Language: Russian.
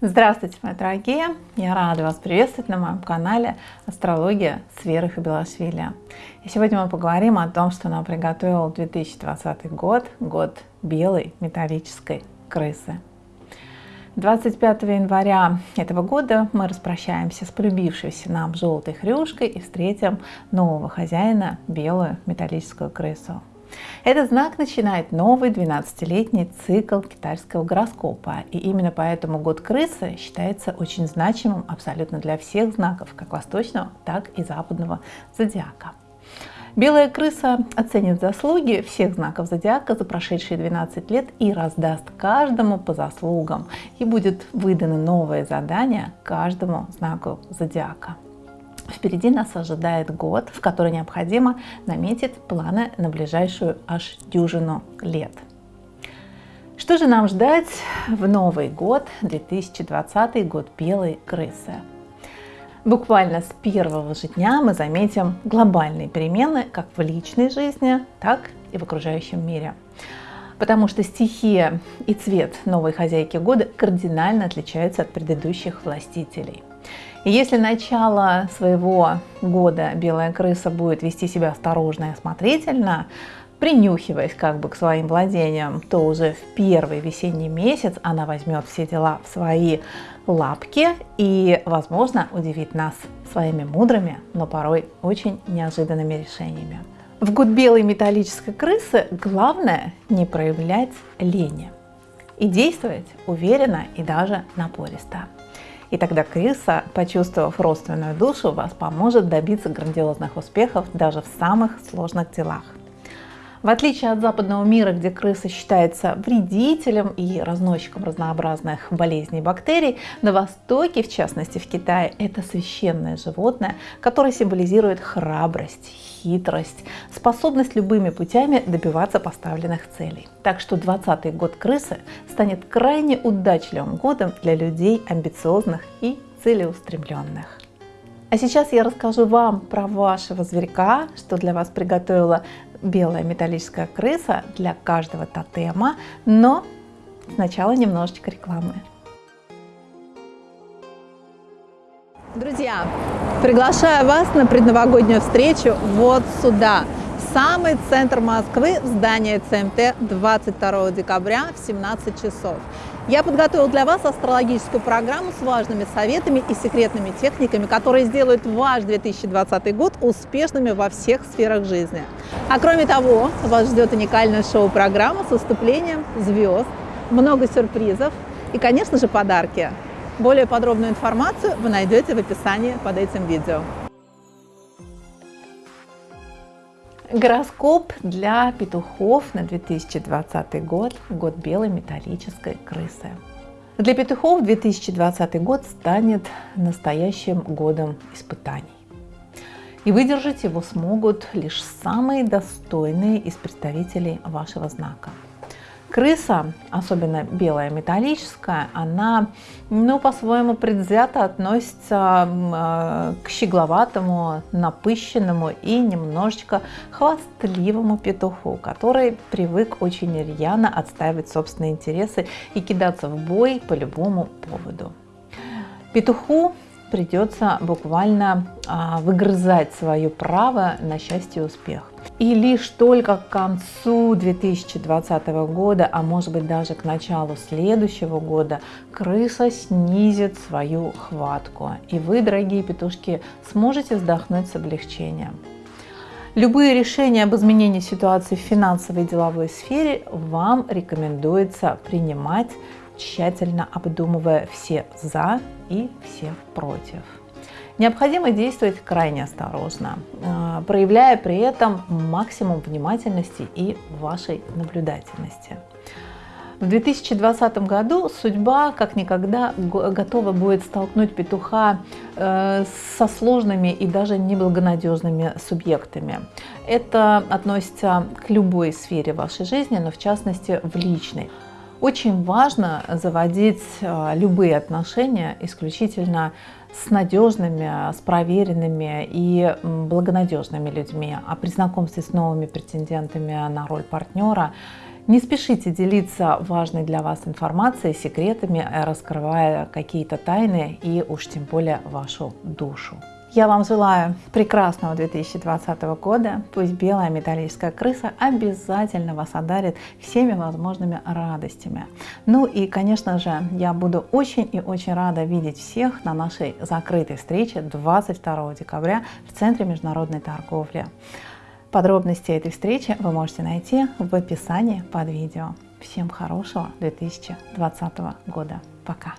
Здравствуйте, мои дорогие! Я рада вас приветствовать на моем канале Астрология с Верой Хабилашвили. И сегодня мы поговорим о том, что нам приготовил 2020 год, год белой металлической крысы. 25 января этого года мы распрощаемся с полюбившейся нам желтой хрюшкой и встретим нового хозяина, белую металлическую крысу. Этот знак начинает новый 12-летний цикл китайского гороскопа. И именно поэтому год крысы считается очень значимым абсолютно для всех знаков, как восточного, так и западного зодиака. Белая крыса оценит заслуги всех знаков зодиака за прошедшие 12 лет и раздаст каждому по заслугам. И будет выдано новое задание каждому знаку зодиака. Впереди нас ожидает год, в который необходимо наметить планы на ближайшую аж дюжину лет. Что же нам ждать в Новый год, 2020 год белой крысы? Буквально с первого же дня мы заметим глобальные перемены как в личной жизни, так и в окружающем мире. Потому что стихия и цвет новой хозяйки года кардинально отличаются от предыдущих властителей. И если начало своего года белая крыса будет вести себя осторожно и осмотрительно, принюхиваясь как бы к своим владениям, то уже в первый весенний месяц она возьмет все дела в свои лапки и, возможно, удивит нас своими мудрыми, но порой очень неожиданными решениями. В год белой металлической крысы главное не проявлять лени и действовать уверенно и даже напористо. И тогда крыса, почувствовав родственную душу, вас поможет добиться грандиозных успехов даже в самых сложных делах. В отличие от западного мира, где крыса считается вредителем и разносчиком разнообразных болезней и бактерий, на Востоке, в частности в Китае, это священное животное, которое символизирует храбрость, хитрость, способность любыми путями добиваться поставленных целей. Так что 20 год крысы станет крайне удачливым годом для людей амбициозных и целеустремленных. А сейчас я расскажу вам про вашего зверька, что для вас приготовила белая металлическая крыса для каждого тотема, но сначала немножечко рекламы. Друзья, приглашаю вас на предновогоднюю встречу вот сюда, в самый центр Москвы, здание ЦМТ 22 декабря в 17 часов. Я подготовил для вас астрологическую программу с важными советами и секретными техниками, которые сделают ваш 2020 год успешными во всех сферах жизни. А кроме того, вас ждет уникальная шоу-программа с выступлением звезд, много сюрпризов и, конечно же, подарки. Более подробную информацию вы найдете в описании под этим видео. Гороскоп для петухов на 2020 год, год белой металлической крысы. Для петухов 2020 год станет настоящим годом испытаний. И выдержать его смогут лишь самые достойные из представителей вашего знака – Крыса, особенно белая металлическая, она ну, по-своему предвзято относится э, к щегловатому, напыщенному и немножечко хвастливому петуху, который привык очень рьяно отстаивать собственные интересы и кидаться в бой по любому поводу. Петуху придется буквально а, выгрызать свое право на счастье и успех. И лишь только к концу 2020 года, а может быть даже к началу следующего года, крыса снизит свою хватку. И вы, дорогие петушки, сможете вздохнуть с облегчением. Любые решения об изменении ситуации в финансовой и деловой сфере вам рекомендуется принимать тщательно обдумывая все «за» и все «против». Необходимо действовать крайне осторожно, э, проявляя при этом максимум внимательности и вашей наблюдательности. В 2020 году судьба как никогда готова будет столкнуть петуха э, со сложными и даже неблагонадежными субъектами. Это относится к любой сфере вашей жизни, но в частности в личной. Очень важно заводить э, любые отношения исключительно с надежными, с проверенными и благонадежными людьми. А при знакомстве с новыми претендентами на роль партнера Не спешите делиться важной для вас информацией, секретами, раскрывая какие-то тайны и уж тем более вашу душу. Я вам желаю прекрасного 2020 года. Пусть белая металлическая крыса обязательно вас одарит всеми возможными радостями. Ну и, конечно же, я буду очень и очень рада видеть всех на нашей закрытой встрече 22 декабря в Центре международной торговли. Подробности этой встречи вы можете найти в описании под видео. Всем хорошего 2020 года. Пока!